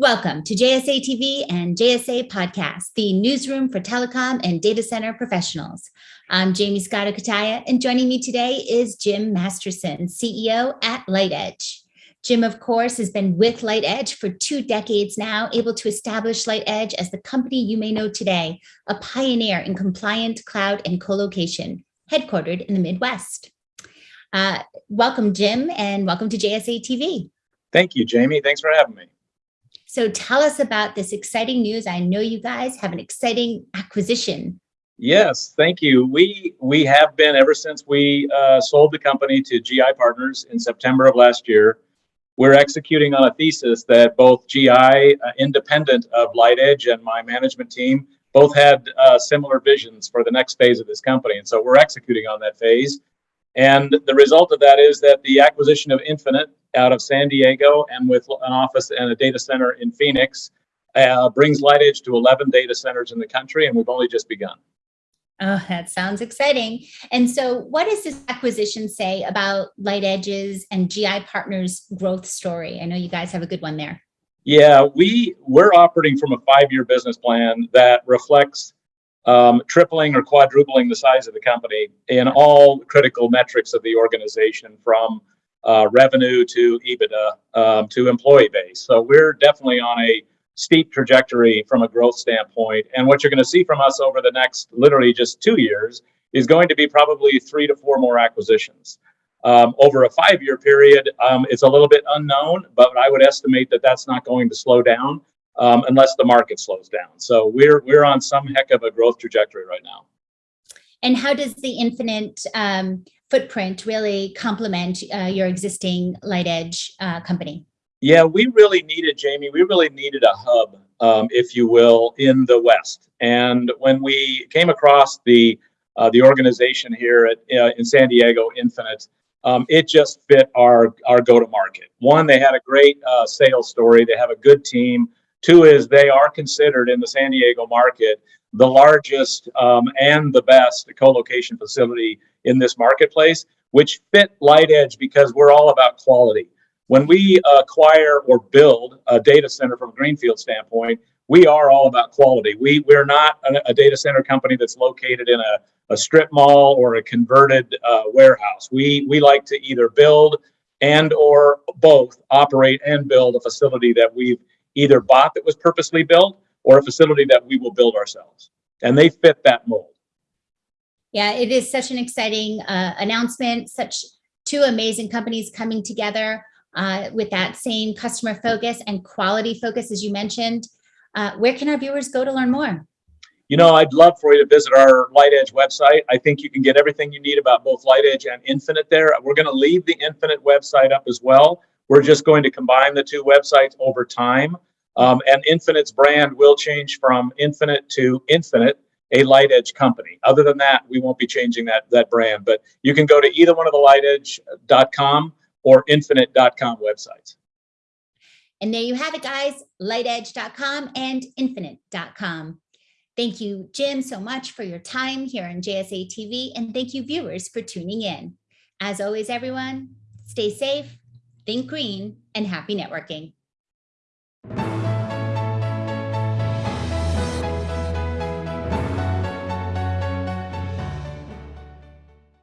Welcome to JSA TV and JSA Podcast, the newsroom for telecom and data center professionals. I'm Jaymie Scotto Cutaia, and joining me today is Jim Masterson, CEO at LightEdge. Jim, of course, has been with LightEdge for two decades now, able to establish LightEdge as the company you may know today, a pioneer in compliant cloud and co-location, headquartered in the Midwest. Uh, welcome, Jim, and welcome to JSA TV. Thank you, Jaymie. Thanks for having me. So tell us about this exciting news. I know you guys have an exciting acquisition. Yes, thank you. We we have been ever since we uh, sold the company to GI Partners in September of last year. We're executing on a thesis that both GI, uh, independent of LightEdge, and my management team both had uh, similar visions for the next phase of this company, and so we're executing on that phase. And the result of that is that the acquisition of Infinite out of San Diego and with an office and a data center in Phoenix uh, brings LightEdge to 11 data centers in the country, and we've only just begun. Oh, that sounds exciting. And so what does this acquisition say about LightEdge's and GI Partners growth story? I know you guys have a good one there. Yeah, we, we're operating from a five-year business plan that reflects um, tripling or quadrupling the size of the company in all critical metrics of the organization from uh, revenue to EBITDA um, to employee base. So we're definitely on a steep trajectory from a growth standpoint. And what you're going to see from us over the next literally just two years is going to be probably three to four more acquisitions. Um, over a five-year period, um, it's a little bit unknown, but I would estimate that that's not going to slow down um, unless the market slows down. So we're we're on some heck of a growth trajectory right now. And how does the Infinite um, footprint really complement uh, your existing LightEdge uh, company? Yeah, we really needed, Jaymie, we really needed a hub, um, if you will, in the West. And when we came across the uh, the organization here at, uh, in San Diego, Infinite, um, it just fit our, our go-to-market. One, they had a great uh, sales story. They have a good team. Two is they are considered in the San Diego market the largest um, and the best co-location facility in this marketplace, which fit LightEdge because we're all about quality. When we acquire or build a data center from a greenfield standpoint, we are all about quality. We, we're not a, a data center company that's located in a, a strip mall or a converted uh, warehouse. We, we like to either build and or both operate and build a facility that we've either bought that was purposely built or a facility that we will build ourselves. And they fit that mold. Yeah, it is such an exciting uh, announcement, such two amazing companies coming together uh, with that same customer focus and quality focus, as you mentioned. Uh, where can our viewers go to learn more? You know, I'd love for you to visit our LightEdge website. I think you can get everything you need about both LightEdge and Infinite there. We're going to leave the Infinite website up as well. We're just going to combine the two websites over time. Um, and Infinite's brand will change from Infinite to Infinite a LightEdge company. Other than that, we won't be changing that, that brand, but you can go to either one of the lightedge.com or infinite.com websites. And there you have it, guys, lightedge.com and infinite.com. Thank you, Jim, so much for your time here on JSA TV, and thank you, viewers, for tuning in. As always, everyone, stay safe, think green, and happy networking.